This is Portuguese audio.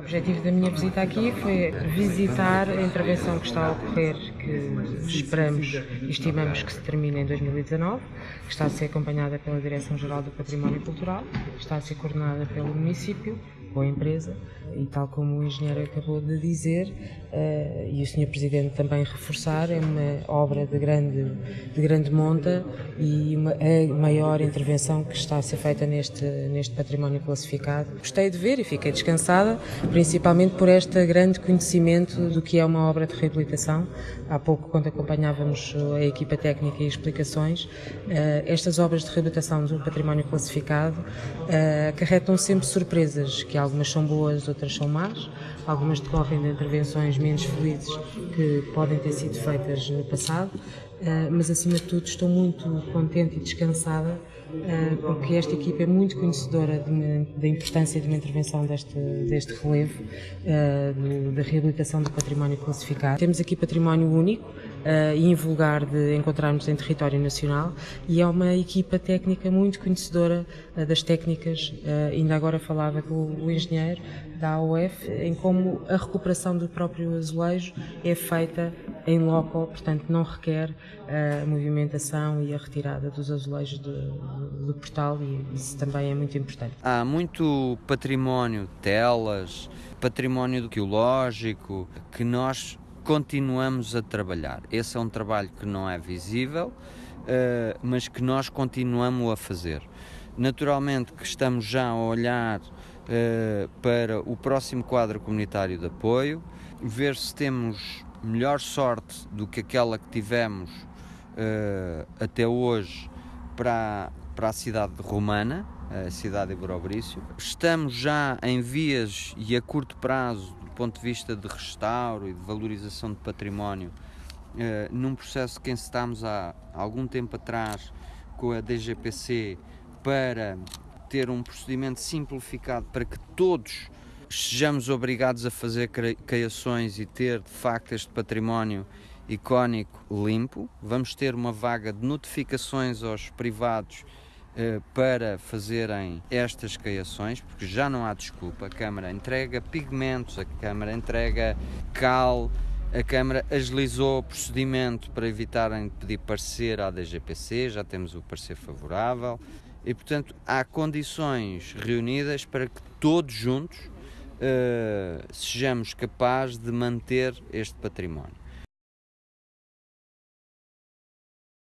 O objetivo da minha visita aqui foi visitar a intervenção que está a ocorrer, que esperamos e estimamos que se termine em 2019, que está a ser acompanhada pela Direção-Geral do Património Cultural, está a ser coordenada pelo município com a empresa e tal como o engenheiro acabou de dizer uh, e o senhor presidente também reforçar é uma obra de grande de grande monta e uma, a maior intervenção que está a ser feita neste neste património classificado. Gostei de ver e fiquei descansada principalmente por este grande conhecimento do que é uma obra de reabilitação. Há pouco quando acompanhávamos a equipa técnica e explicações uh, estas obras de reabilitação do património classificado uh, acarretam sempre surpresas que algumas são boas, outras são más, algumas decorrem de intervenções menos felizes que podem ter sido feitas no passado, eh, mas acima de tudo estou muito contente e descansada eh, porque esta equipa é muito conhecedora da importância de uma intervenção deste, deste relevo, eh, da reabilitação do património classificado. Temos aqui património único uh, e invulgar de encontrarmos em território nacional e é uma equipa técnica muito conhecedora uh, das técnicas, uh, ainda agora falava com o engenheiro da AOF, em como a recuperação do próprio azulejo é feita em loco, portanto não requer a movimentação e a retirada dos azulejos do, do portal e isso também é muito importante. Há muito património, telas, património arqueológico que nós continuamos a trabalhar. Esse é um trabalho que não é visível, uh, mas que nós continuamos a fazer. Naturalmente que estamos já a olhar uh, para o próximo quadro comunitário de apoio, ver se temos melhor sorte do que aquela que tivemos uh, até hoje para, para a cidade de Romana, a cidade de Borobrício. Estamos já em vias e a curto prazo ponto de vista de restauro e de valorização de património, eh, num processo que encetámos há algum tempo atrás com a DGPC para ter um procedimento simplificado para que todos sejamos obrigados a fazer criações e ter de facto este património icónico limpo. Vamos ter uma vaga de notificações aos privados para fazerem estas caiações, porque já não há desculpa. A Câmara entrega pigmentos, a Câmara entrega cal, a Câmara agilizou o procedimento para evitarem de pedir parecer à DGPC, já temos o parecer favorável e, portanto, há condições reunidas para que todos juntos uh, sejamos capazes de manter este património.